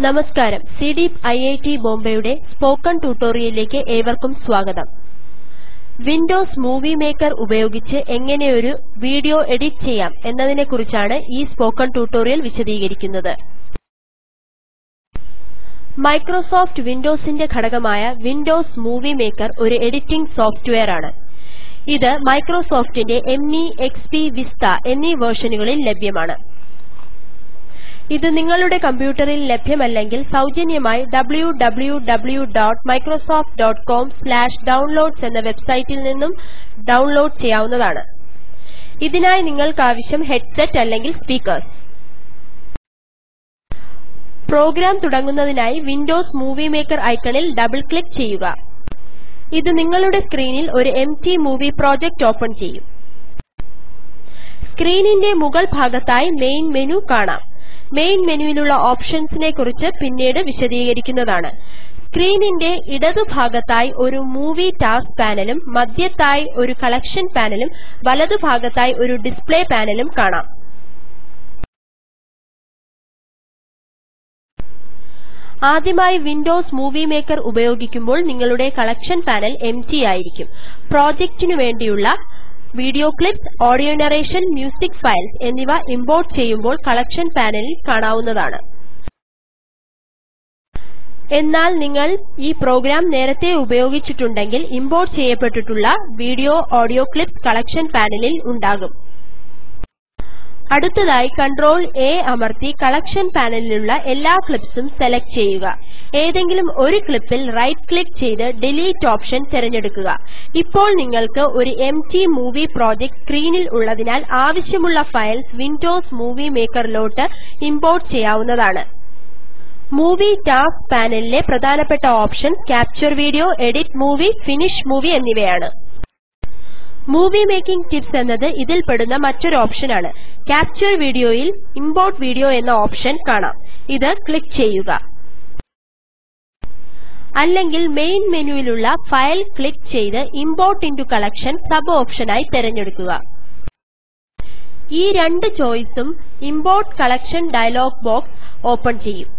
നമസ്കാരം. സിഡീപ് IIT ബോംബെയുടെ spoken ട്യൂട്ടോറിയലിലേക്ക് ഏവർക്കും സ്വാഗതം. വിൻഡോസ് മൂവി മേക്കർ ഉപയോഗിച്ച് എങ്ങനെ ഒരു വീഡിയോ എഡിറ്റ് ചെയ്യാം എന്നതിനെക്കുറിച്ചാണ് ഈ സ്പോക്കൺ ട്യൂട്ടോറിയൽ വിശദീകരിക്കുന്നത്. മൈക്രോസോഫ്റ്റ് വിൻഡോസിന്റെ ഘടകമായ വിൻഡോസ് മൂവി മേക്കർ ഒരു എഡിറ്റിംഗ് സോഫ്റ്റ്വെയർ ആണ് ഇത് മൈക്രോസോഫ്റ്റിന്റെ എംഇ എക്സ്പി വിസ്റ്റ എന്നീ വേർഷനുകളിൽ ലഭ്യമാണ്. ഇത് നിങ്ങളുടെ കമ്പ്യൂട്ടറിൽ ലഭ്യമല്ലെങ്കിൽ സൌജന്യമായി www.microsoft.com/downloads എന്ന വെബ്സൈറ്റിൽ നിന്നും ഡൌൺലോഡ് ചെയ്യാവുന്നതാണ്. ഇതിനായി നിങ്ങൾക്കാവശ്യം ഹെഡ്സെറ്റ് അല്ലെങ്കിൽ സ്പീക്കർസ് പ്രോഗ്രാം തുടങ്ങുന്നതിനായി വിൻഡോസ് മൂവി മേക്കർ ഐക്കണിൽ ഡബിൾ ക്ലിക്ക് ചെയ്യുക. ഇത് നിങ്ങളുടെ സ്ക്രീനിൽ ഒരു എംപ്ടി മൂവി പ്രോജക്റ്റ് ഓപ്പൺ ചെയ്യും. സ്ക്രീനിന്റെ മുകൾ ഭാഗത്തായി മെയിൻ മെനു കാണാം. മെയിൻ മെനുവിലുള്ള ഓപ്ഷൻസിനെ കുറിച്ച് പിന്നീട് വിശദീകരിക്കുന്നതാണ്. സ്ക്രീനിന്റെ ഇടതുഭാഗത്തായി ഒരു മൂവി ടാസ്ക് പാനലും മധ്യത്തായി ഒരു കളക്ഷൻ പാനലും വലതുഭാഗത്തായി ഒരു ഡിസ്പ്ലേ പാനലും കാണാം. ആദ്യമായി വിൻഡോസ് മൂവി മേക്കർ ഉപയോഗിക്കുമ്പോൾ നിങ്ങളുടെ കളക്ഷൻ പാനൽ എംപ്ടി ആയിരിക്കും. പ്രൊജക്റ്റിനു വേണ്ടിയുള്ള video clips audio narration music files എന്നിവ ഇംപോർട്ട് ചെയ്യുമ്പോൾ കളക്ഷൻ പാനലിൽ കാണാവുന്നതാണ്. എന്നാൽ നിങ്ങൾ ഈ പ്രോഗ്രാം നേരത്തെ ഉപയോഗിച്ചിട്ടുണ്ടെങ്കിൽ ഇംപോർട്ട് ചെയ്യപ്പെട്ടിട്ടുള്ള വീഡിയോ ഓഡിയോ ക്ലിപ്സ് കളക്ഷൻ പാനലിൽ ഉണ്ടാകും. അടുത്തതായി കണ്ട്രോൾ A അമർത്തി കളക്ഷൻ പാനലിലുള്ള എല്ലാ ക്ലിപ്സും സെലക്ട് ചെയ്യുക. ഏതെങ്കിലും ഒരു ക്ലിപ്പിൽ റൈറ്റ് ക്ലിക്ക് ചെയ്ത് ഡിലീറ്റ് ഓപ്ഷൻ തിരഞ്ഞെടുക്കുക. ഇപ്പോൾ നിങ്ങൾക്ക് ഒരു എംപ്ടി മൂവി പ്രൊജക്ട് സ്ക്രീനിൽ ഉള്ളതിനാൽ ആവശ്യമുള്ള ഫയൽസ് വിൻഡോസ് മൂവി മേക്കറിലോട്ട് ഇംപോർട്ട് ചെയ്യാവുന്നതാണ്. മൂവി ടാസ്ക് പാനലിലെ പ്രധാനപ്പെട്ട options capture video edit movie finish movie എന്നിവയാണ്. മൂവി മേക്കിംഗ് ടിപ്സ് എന്നത് ഇതിൽ പെടുന്ന മറ്റൊരു ഓപ്ഷനാണ്. ക്യാപ്ചർ വീഡിയോയിൽ ഇംപോർട്ട് വീഡിയോ എന്ന ഓപ്ഷൻ കാണാം. ഇത് ക്ലിക്ക് ചെയ്യുക. അല്ലെങ്കിൽ മെയിൻ മെനുവിലുള്ള ഫയൽ ക്ലിക്ക് ചെയ്ത് ഇംപോർട്ട് ഇന്റോ കളക്ഷൻ സബ് ഓപ്ഷനായി തിരഞ്ഞെടുക്കുക. ഈ രണ്ട് ചോയ്സും import collection dialog box open ചെയ്യും.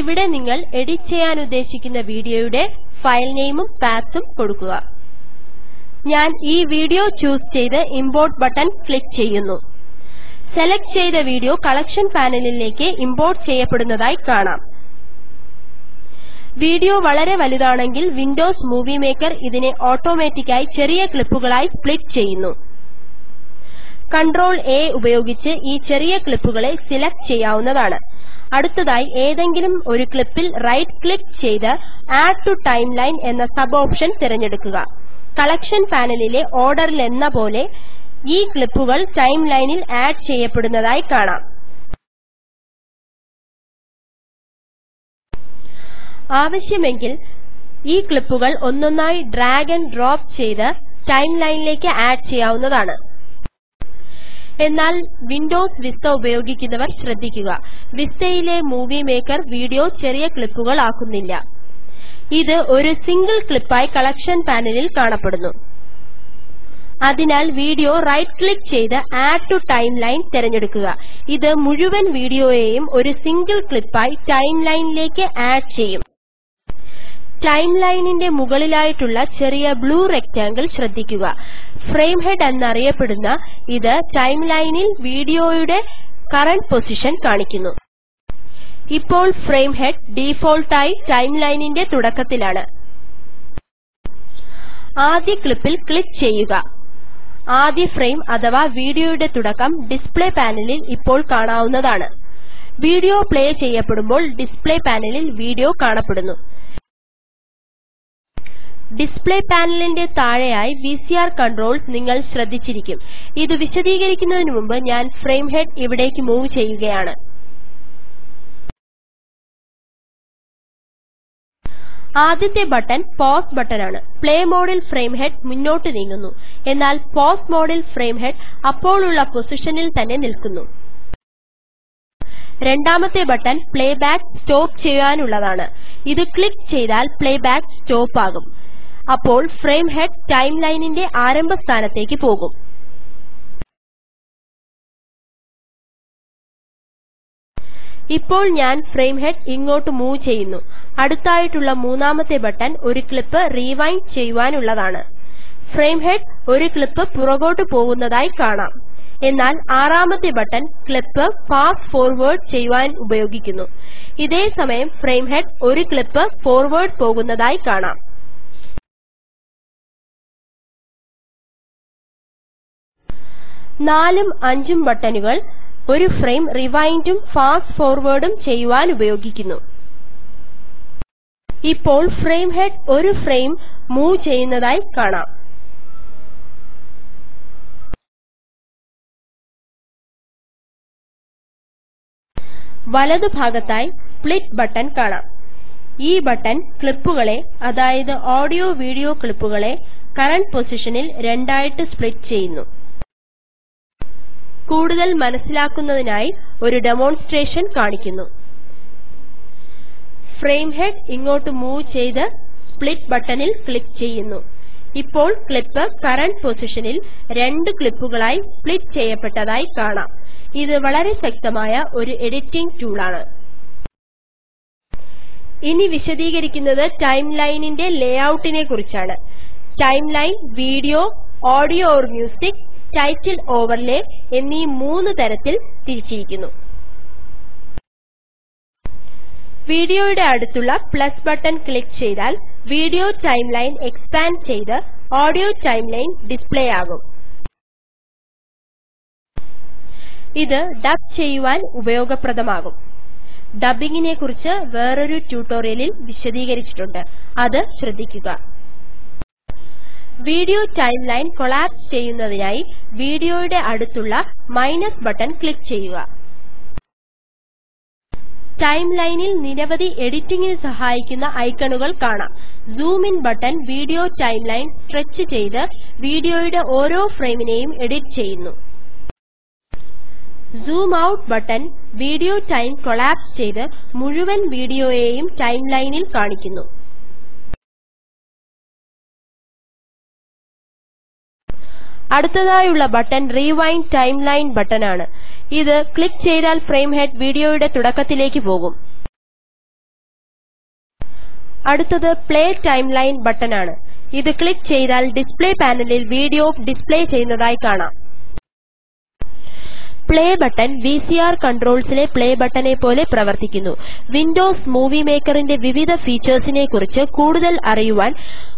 ഇവിടെ നിങ്ങൾ എഡിറ്റ് ചെയ്യാൻ ഉദ്ദേശിക്കുന്ന വീഡിയോയുടെ ഫയൽ നെയിമും പാത്തും കൊടുക്കുക. ഞാൻ ഈ വീഡിയോ ചൂസ് ചെയ്ത് ഇംപോർട്ട് ബട്ടൺ ക്ലിക്ക് ചെയ്യുന്നു. സെലക്ട് ചെയ്ത വീഡിയോ കളക്ഷൻ പാനലിലേക്ക് ഇംപോർട്ട് ചെയ്യപ്പെടുന്നതായി കാണാം. വീഡിയോ വളരെ വലുതാണെങ്കിൽ വിൻഡോസ് മൂവി മേക്കർ ഇതിനെ ഓട്ടോമാറ്റിക്കായി ചെറിയ ക്ലിപ്പുകളായി സ്പ്ലിറ്റ് ചെയ്യുന്നു. കൺട്രോൾ A ഉപയോഗിച്ച് ഈ ചെറിയ ക്ലിപ്പുകളെ സിലക്ട് ചെയ്യാവുന്നതാണ്. അടുത്തതായി ഏതെങ്കിലും ഒരു ക്ലിപ്പിൽ റൈറ്റ് ക്ലിക്ക് ചെയ്ത് ആഡ് ടു ടൈംലൈൻ എന്ന സബ് ഓപ്ഷൻ തിരഞ്ഞെടുക്കുക. കളക്ഷൻ പാനലിലെ ഓർഡറിലെന്ന പോലെ ഈ ക്ലിപ്പുകൾ ടൈംലൈനിൽ ആഡ് ചെയ്യപ്പെടുന്നതായി കാണാം. ആവശ്യമെങ്കിൽ ഈ ക്ലിപ്പുകൾ ഒന്നൊന്നായി ഡ്രാഗ് ആൻഡ് ഡ്രോപ്പ് ചെയ്ത് ടൈംലൈനിലേക്ക് ആഡ് ചെയ്യാവുന്നതാണ്. എന്നാൽ വിൻഡോസ് വിസ്റ്റ ഉപയോഗിക്കുന്നവർ ശ്രദ്ധിക്കുക. വിസ്റ്റയിലെ മൂവി മേക്കർ വീഡിയോ ചെറിയ ക്ലിപ്പുകൾ ആക്കുന്നില്ല. ഇത് ഒരു സിംഗിൾ ക്ലിപ്പായി കളക്ഷൻ പാനലിൽ കാണപ്പെടുന്നു. അതിനാൽ വീഡിയോ റൈറ്റ് ക്ലിക്ക് ചെയ്ത് ആഡ് ടു ടൈംലൈൻ തിരഞ്ഞെടുക്കുക. ഇത് മുഴുവൻ വീഡിയോയെയും ഒരു സിംഗിൾ ക്ലിപ്പായി ടൈംലൈനിലേക്ക് ആഡ് ചെയ്യും. ടൈംലൈനിന്റെ മുകളിലായിട്ടുള്ള ചെറിയ ബ്ലൂ റെക്ടാങ്കിൾ ശ്രദ്ധിക്കുക. ഫ്രെയിം ഹെഡ് എന്നറിയപ്പെടുന്ന ഇത് ടൈംലൈനിൽ വീഡിയോയുടെ കറന്റ് പൊസിഷൻ കാണിക്കുന്നു. ഇപ്പോൾ ഫ്രെയിം ഹെഡ് ഡിഫോൾട്ടായി ടൈംലൈനിന്റെ തുടക്കത്തിലാണ്. ആദ്യ ക്ലിപ്പിൽ ക്ലിക്ക് ചെയ്യുക. ആദ്യ ഫ്രെയിം അഥവാ വീഡിയോയുടെ തുടക്കം ഡിസ്പ്ലേ പാനലിൽ ഇപ്പോൾ കാണാവുന്നതാണ്. വീഡിയോ പ്ലേ ചെയ്യപ്പെടുമ്പോൾ ഡിസ്പ്ലേ പാനലിൽ വീഡിയോ കാണപ്പെടുന്നു. ഡിസ്പ്ലേ പാനലിന്റെ താഴെയായി വിസിആർ കൺട്രോൾസ് നിങ്ങൾ ശ്രദ്ധിച്ചിരിക്കും. ഇത് വിശദീകരിക്കുന്നതിനു മുമ്പ് ഞാൻ ഫ്രെയിം ഹെഡ് ഇവിടേക്ക് മൂവ് ചെയ്യുകയാണ്. ആദ്യത്തെ ബട്ടൺ പൌസ് ബട്ടണാണ്. പ്ലേ മോഡിൽ ഫ്രെയിം ഹെഡ് മുന്നോട്ട് നീങ്ങുന്നു. എന്നാൽ പോസ് മോഡിൽ ഫ്രെയിം ഹെഡ് അപ്പോഴുള്ള പൊസിഷനിൽ തന്നെ നിൽക്കുന്നു. രണ്ടാമത്തെ ബട്ടൺ പ്ലേബാക്ക് സ്റ്റോപ്പ് ചെയ്യാനുള്ളതാണ്. ഇത് ക്ലിക്ക് ചെയ്താൽ പ്ലേബാക്ക് സ്റ്റോപ്പ് ആകും അപ്പോൾ ഫ്രെയിം ഹെഡ് ടൈംലൈനിന്റെ ആരംഭ സ്ഥാനത്തേക്ക് പോകും. ഇപ്പോൾ ഞാൻ ഫ്രെയിം ഹെഡ് ഇങ്ങോട്ട് മൂവ് ചെയ്യുന്നു. അടുത്തായിട്ടുള്ള മൂന്നാമത്തെ ബട്ടൺ ഒരു ക്ലിപ്പ് റിവൈൻഡ് ചെയ്യുവാനുള്ളതാണ്. ഫ്രെയിം ഹെഡ് ഒരു ക്ലിപ്പ് പുറകോട്ട് പോകുന്നതായി കാണാം. എന്നാൽ ആറാമത്തെ ബട്ടൺ ക്ലിപ്പ് ഫാസ്റ്റ് ഫോർവേഡ് ചെയ്യുവാൻ ഉപയോഗിക്കുന്നു. ഇതേ സമയം ഫ്രെയിം ഹെഡ് ഒരു ക്ലിപ്പ് ഫോർവേഡ് പോകുന്നതായി കാണാം. നാലും അഞ്ചും ബട്ടണുകൾ ഒരു ഫ്രെയിം റിവൈൻഡും ഫാസ്റ്റ് ഫോർവേഡും ചെയ്യുവാൻ ഉപയോഗിക്കുന്നു. ഇപ്പോൾ ഫ്രെയിം ഹെഡ് ഒരു ഫ്രെയിം മൂവ് ചെയ്യുന്നതായി കാണാം. വലതുഭാഗത്തായി സ്പ്ലിറ്റ് ബട്ടൺ കാണാം. ഈ ബട്ടൺ ക്ലിപ്പുകളെ അതായത് ഓഡിയോ വീഡിയോ ക്ലിപ്പുകളെ കറന്റ് പൊസിഷനിൽ രണ്ടായിട്ട് സ്പ്ലിറ്റ് ചെയ്യുന്നു. കൂടുതൽ മനസ്സിലാക്കുന്നതിനായി ഒരു ഡെമോൺസ്ട്രേഷൻ കാണിക്കുന്നു. ഫ്രെയിം ഹെഡ് ഇങ്ങോട്ട് മൂവ് ചെയ്ത് സ്പ്ലിറ്റ് ബട്ടണിൽ ക്ലിക്ക് ചെയ്യുന്നു. ഇപ്പോൾ ക്ലിപ്പ് കറന്റ് പൊസിഷനിൽ രണ്ട് ക്ലിപ്പുകളായി സ്പ്ലിറ്റ് ചെയ്യപ്പെട്ടതായി കാണാം. ഇത് വളരെ ശക്തമായ ഒരു എഡിറ്റിംഗ് ടൂളാണ് ഇനി വിശദീകരിക്കുന്നത് ടൈംലൈനിന്റെ ലേഔട്ടിനെ കുറിച്ചാണ്. Timeline video audio or music title overlay എന്നീ മൂന്ന് തരത്തിൽ തിരിച്ചിരിക്കുന്നു. വീഡിയോയുടെ അടുത്തുള്ള പ്ലസ് ബട്ടൺ ക്ലിക്ക് ചെയ്താൽ വീഡിയോ ടൈംലൈൻ എക്സ്പാൻഡ് ചെയ്ത് ഓഡിയോ ടൈംലൈൻ ഡിസ്പ്ലേ ആകും. ഇത് ഡബ് ചെയ്യുവാൻ ഉപയോഗപ്രദമാകും. ഡബ്ബിംഗിനെ കുറിച്ച് വേറൊരു ട്യൂട്ടോറിയലിൽ വിശദീകരിച്ചിട്ടുണ്ട്. അത് ശ്രദ്ധിക്കുക. വീഡിയോ ടൈംലൈൻ കൊളാപ്സ് ചെയ്യുന്നതിനായി വീഡിയോയുടെ അടുത്തുള്ള മൈനസ് ബട്ടൺ ക്ലിക്ക് ചെയ്യുക. ടൈംലൈനിൽ നിരവധി എഡിറ്റിംഗിന് സഹായിക്കുന്ന ഐക്കണുകൾ കാണാം. Zoom in button video timeline stretch ചെയ്ത് വീഡിയോയുടെ ഓരോ ഫ്രെയിമിനെയും എഡിറ്റ് ചെയ്യുന്നു. Zoom out button video time collapse ചെയ്ത് മുഴുവൻ വീഡിയോയെയും ടൈംലൈനിൽ കാണിക്കുന്നു. അടുത്തതായുള്ള ബട്ടൺ റിവൈൻഡ് ടൈംലൈൻ ബട്ടൺ ആണ്. ഇത് ക്ലിക്ക് ചെയ്താൽ ഫ്രെയിം ഹെഡ് വീഡിയോയുടെ തുടക്കത്തിലേക്ക് പോകും. അടുത്തത് പ്ലേ ടൈംലൈൻ ബട്ടൺ ആണ്. ഇത് ക്ലിക്ക് ചെയ്താൽ ഡിസ്പ്ലേ പാനലിൽ വീഡിയോ ഡിസ്പ്ലേ ചെയ്യുന്നതായി കാണാം. പ്ലേ ബട്ടൺ വിസിആർ കൺട്രോൾസിലെ പ്ലേ ബട്ടനെ പോലെ പ്രവർത്തിക്കുന്നു. വിൻഡോസ് മൂവി മേക്കറിന്റെ വിവിധ ഫീച്ചേഴ്സിനെ കുറിച്ച് കൂടുതൽ അറിയുവാൻ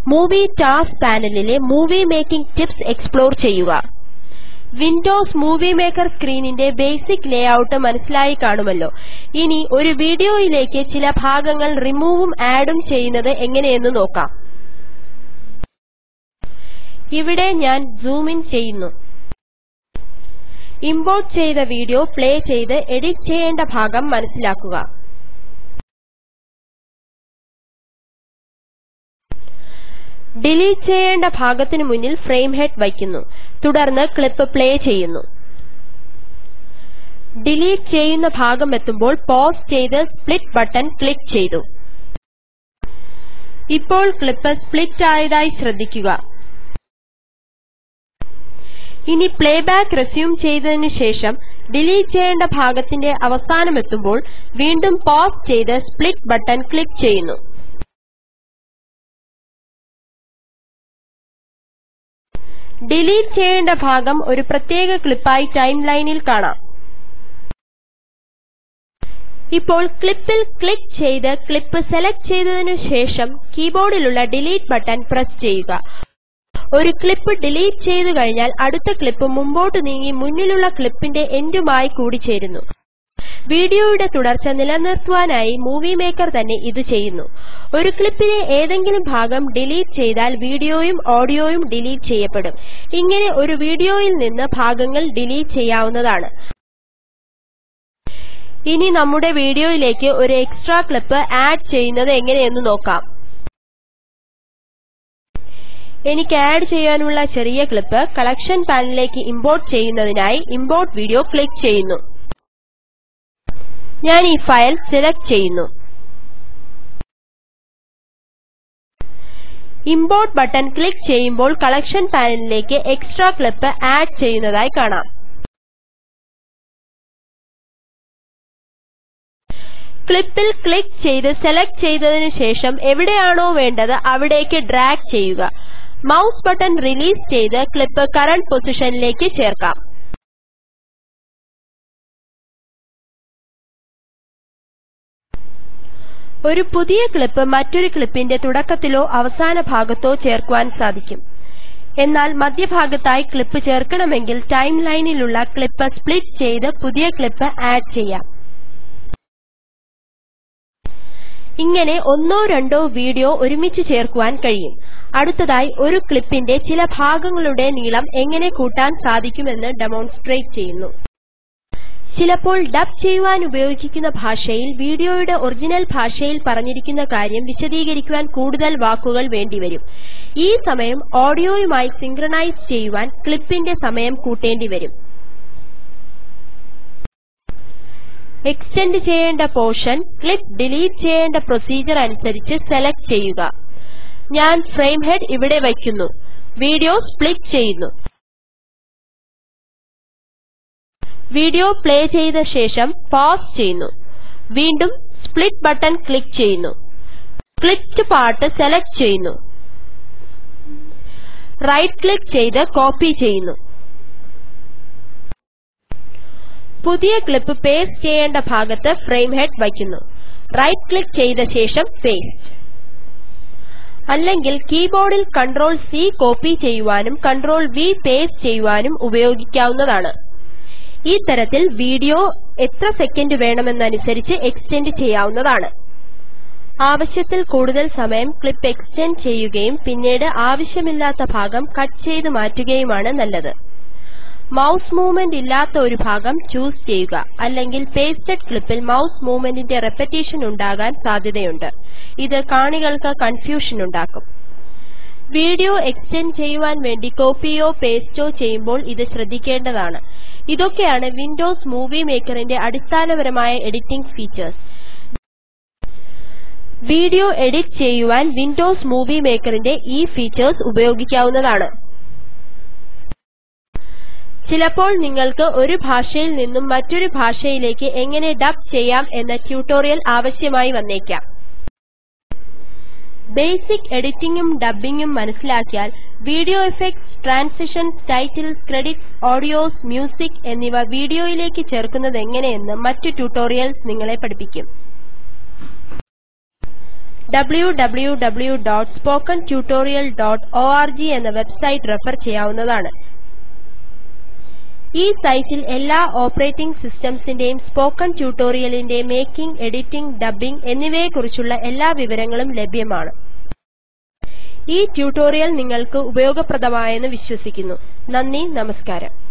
മൂവി ടാസ്ക് പാനലിലെ മൂവി മേക്കിംഗ് ടിപ്സ് എക്സ്പ്ലോർ ചെയ്യുക. വിൻഡോസ് മൂവി മേക്കർ സ്ക്രീനിന്റെ ബേസിക് ലേഔട്ട് മനസ്സിലായി കാണുമല്ലോ. ഇനി ഒരു വീഡിയോയിലേക്ക് ചില ഭാഗങ്ങൾ റിമൂവും ആഡും ചെയ്യുന്നത് എങ്ങനെയെന്ന് നോക്കാം. ഇവിടെ ഞാൻ സൂം ഇൻ ചെയ്യുന്നു. ഇംപോർട്ട് ചെയ്ത വീഡിയോ പ്ലേ ചെയ്ത് എഡിറ്റ് ചെയ്യേണ്ട ഭാഗം മനസ്സിലാക്കുക. ഡിലീറ്റ് ചെയ്യേണ്ട ഭാഗത്തിനു മുന്നിൽ ഫ്രെയിം ഹെഡ് വയ്ക്കുന്നു. തുടർന്ന് ക്ലിപ്പ് പ്ലേ ചെയ്യുന്നു. ഡിലീറ്റ് ചെയ്യുന്ന ഭാഗം എത്തുമ്പോൾ പോസ് ചെയ്ത് സ്പ്ലിറ്റ് ബട്ടൺ ക്ലിക്ക് ചെയ്തു. ഇപ്പോൾ ക്ലിപ്പ് സ്പ്ലിറ്റ് ആയതായി ശ്രദ്ധിക്കുക. ഇനി പ്ലേബാക്ക് റെസ്യൂം ചെയ്തതിനു ശേഷം ഡിലീറ്റ് ചെയ്യേണ്ട ഭാഗത്തിന്റെ അവസാനമെത്തുമ്പോൾ വീണ്ടും പോസ് ചെയ്ത് സ്പ്ലിറ്റ് ബട്ടൺ ക്ലിക്ക് ചെയ്യുന്നു. ഡിലീറ്റ് ചെയ്യേണ്ട ഭാഗം ഒരു പ്രത്യേക ക്ലിപ്പായി ടൈംലൈനിൽ കാണാം. ഇപ്പോൾ ക്ലിപ്പിൽ ക്ലിക്ക് ചെയ്ത് ക്ലിപ്പ് സെലക്ട് ചെയ്തതിനു ശേഷം കീബോർഡിലുള്ള ഡിലീറ്റ് ബട്ടൺ പ്രസ് ചെയ്യുക. ഒരു ക്ലിപ്പ് ഡിലീറ്റ് ചെയ്തു കഴിഞ്ഞാൽ അടുത്ത ക്ലിപ്പ് മുമ്പോട്ട് നീങ്ങി മുന്നിലുള്ള ക്ലിപ്പിന്റെ എൻഡുമായി കൂടിച്ചേരുന്നു വീഡിയോയുടെ തുടർച്ച നിലനിർത്തുവാനായി മൂവി മേക്കർ തന്നെ ഇത് ചെയ്യുന്നു. ഒരു ക്ലിപ്പിലെ ഏതെങ്കിലും ഭാഗം ഡിലീറ്റ് ചെയ്താൽ വീഡിയോയും ഓഡിയോയും ഡിലീറ്റ് ചെയ്യപ്പെടും. ഇങ്ങനെ ഒരു വീഡിയോയിൽ നിന്ന് ഭാഗങ്ങൾ ഡിലീറ്റ് ചെയ്യാവുന്നതാണ്. ഇനി നമ്മുടെ വീഡിയോയിലേക്ക് ഒരു എക്സ്ട്രാ ക്ലിപ്പ് ആഡ് ചെയ്യുന്നത് എങ്ങനെയെന്ന് നോക്കാം. എനിക്ക് ആഡ് ചെയ്യാനുള്ള ചെറിയ ക്ലിപ്പ് കളക്ഷൻ പാനലിലേക്ക് ഇംപോർട്ട് ചെയ്യുന്നതിനായി ഇംപോർട്ട് വീഡിയോ ക്ലിക്ക് ചെയ്യുന്നു. ഞാൻ ഈ ഫയൽ സെലക്ട് ചെയ്യുന്നു. ഇംപോർട്ട് ബട്ടൺ ക്ലിക്ക് ചെയ്യുമ്പോൾ കളക്ഷൻ പാനലിലേക്ക് എക്സ്ട്രാ ക്ലിപ്പ് ആഡ് ചെയ്യുന്നതായി കാണാം. ക്ലിപ്പിൽ ക്ലിക്ക് ചെയ്ത് സെലക്ട് ചെയ്തതിനു ശേഷം എവിടെയാണോ വേണ്ടത് അവിടേക്ക് ഡ്രാഗ് ചെയ്യുക. മൌസ് ബട്ടൺ റിലീസ് ചെയ്ത് ക്ലിപ്പ് കറന്റ് പൊസിഷനിലേക്ക് ചേർക്കാം. ഒരു പുതിയ ക്ലിപ്പ് മറ്റൊരു ക്ലിപ്പിന്റെ തുടക്കത്തിലോ അവസാന ഭാഗത്തോ ചേർക്കുവാൻ സാധിക്കും. എന്നാൽ മധ്യഭാഗത്തായി ക്ലിപ്പ് ചേർക്കണമെങ്കിൽ ടൈംലൈനിലുള്ള ക്ലിപ്പ് സ്പ്ലിറ്റ് ചെയ്ത് പുതിയ ക്ലിപ്പ് ആഡ് ചെയ്യാം. ഇങ്ങനെ ഒന്നോ രണ്ടോ വീഡിയോ ഒരുമിച്ച് ചേർക്കുവാൻ കഴിയും. അടുത്തതായി ഒരു ക്ലിപ്പിന്റെ ചില ഭാഗങ്ങളുടെ നീളം എങ്ങനെ കൂട്ടാൻ സാധിക്കുമെന്ന് ഡെമോൺസ്ട്രേറ്റ് ചെയ്യുന്നു. ചിലപ്പോൾ ഡബ് ചെയ്യുവാൻ ഉപയോഗിക്കുന്ന ഭാഷയിൽ വീഡിയോയുടെ ഒറിജിനൽ ഭാഷയിൽ പറഞ്ഞിരിക്കുന്ന കാര്യം വിശദീകരിക്കുവാൻ കൂടുതൽ വാക്കുകൾ വേണ്ടിവരും. ഈ സമയം ഓഡിയോയുമായി സിങ്ക്രനൈസ് ചെയ്യുവാൻ ക്ലിപ്പിന്റെ സമയം കൂട്ടേണ്ടി വരും എക്സ്റ്റെൻഡ് ചെയ്യേണ്ട പോർഷൻ ക്ലിപ്പ് ഡിലീറ്റ് ചെയ്യേണ്ട പ്രൊസീജർ അനുസരിച്ച് സെലക്ട് ചെയ്യുക. ഞാൻ ഫ്രെയിം ഹെഡ് ഇവിടെ വയ്ക്കുന്നു. വീഡിയോ സ്പ്ലിറ്റ് ചെയ്യുന്നു. വീഡിയോ പ്ലേ ചെയ്ത ശേഷം പൌസ് ചെയ്യുന്നു. വീണ്ടും സ്പ്ലിറ്റ് ബട്ടൺ ക്ലിക്ക് ചെയ്യുന്നു. ക്ലിപ്ഡ് പാർട്ട് സെലക്ട് ചെയ്യുന്നു. റൈറ്റ് ക്ലിക്ക് ചെയ്ത് കോപ്പി ചെയ്യുന്നു. പുതിയ ക്ലിപ്പ് പേസ്റ്റ് ചെയ്യേണ്ട ഭാഗത്ത് ഫ്രെയിം ഹെഡ് വയ്ക്കുന്നു. റൈറ്റ് ക്ലിക്ക് ചെയ്ത ശേഷം പേസ്റ്റ്. അല്ലെങ്കിൽ കീബോർഡിൽ കൺട്രോൾ C കോപ്പി ചെയ്യുവാനും കൺട്രോൾ V പേസ്റ്റ് ചെയ്യുവാനും ഉപയോഗിക്കാവുന്നതാണ്. ഈ തരത്തിൽ വീഡിയോ എത്ര സെക്കൻഡ് വേണമെന്നനുസരിച്ച് എക്സ്റ്റെൻഡ് ചെയ്യാവുന്നതാണ്. ആവശ്യത്തിൽ കൂടുതൽ സമയം ക്ലിപ്പ് എക്സ്റ്റെൻഡ് ചെയ്യുകയും പിന്നീട് ആവശ്യമില്ലാത്ത ഭാഗം കട്ട് ചെയ്ത് മാറ്റുകയുമാണ് നല്ലത്. മൌസ് മൂവ്മെന്റ് ഇല്ലാത്ത ഒരു ഭാഗം ചൂസ് ചെയ്യുക. അല്ലെങ്കിൽ പേസ്റ്റഡ് ക്ലിപ്പിൽ മൌസ് മൂവ്മെന്റിന്റെ റെപ്പറ്റീഷൻ ഉണ്ടാകാൻ സാധ്യതയുണ്ട്. ഇത് കാണികൾക്ക് കൺഫ്യൂഷൻ ഉണ്ടാക്കും. വീഡിയോ എക്സ്റ്റെൻഡ് ചെയ്യുവാൻ വേണ്ടി കോപ്പിയോ പേസ്റ്റോ ചെയ്യുമ്പോൾ ഇത് ശ്രദ്ധിക്കേണ്ടതാണ്. ഇതൊക്കെയാണ് വിൻഡോസ് മൂവി മേക്കറിന്റെ അടിസ്ഥാനപരമായ എഡിറ്റിംഗ് ഫീച്ചേഴ്സ്. വീഡിയോ എഡിറ്റ് ചെയ്യുവാൻ വിൻഡോസ് മൂവി മേക്കറിന്റെ ഈ ഫീച്ചേഴ്സ് ഉപയോഗിക്കാവുന്നതാണ്. ചിലപ്പോൾ നിങ്ങൾക്ക് ഒരു ഭാഷയിൽ നിന്നും മറ്റൊരു ഭാഷയിലേക്ക് എങ്ങനെ ഡബ് ചെയ്യാം എന്ന ട്യൂട്ടോറിയൽ ആവശ്യമായി വന്നേക്കാം. ബേസിക് എഡിറ്റിംഗും ഡബ്ബിംഗും മനസ്സിലാക്കിയാൽ video effects transitions titles credits audios music എന്നിവ വീഡിയോയിലേക്ക് ചേർക്കുന്നത് ചേർക്കുന്നതെങ്ങനെയെന്ന് മറ്റു ട്യൂട്ടോറിയൽസ് നിങ്ങളെ പഠിപ്പിക്കും. www.spokentutorial.org എന്ന വെബ്സൈറ്റ് റെഫർ ചെയ്യാവുന്നതാണ്. ഈ സൈറ്റിൽ എല്ലാ ഓപ്പറേറ്റിംഗ് സിസ്റ്റംസിന്റെയും സ്പോക്കൺ ട്യൂട്ടോറിയലിന്റെ മേക്കിംഗ് എഡിറ്റിംഗ് ഡബ്ബിംഗ് എന്നിവയെക്കുറിച്ചുള്ള എല്ലാ വിവരങ്ങളും ലഭ്യമാണ്. ഈ ട്യൂട്ടോറിയൽ നിങ്ങൾക്ക് ഉപയോഗപ്രദമായെന്ന് വിശ്വസിക്കുന്നു. നന്ദി നമസ്കാരം.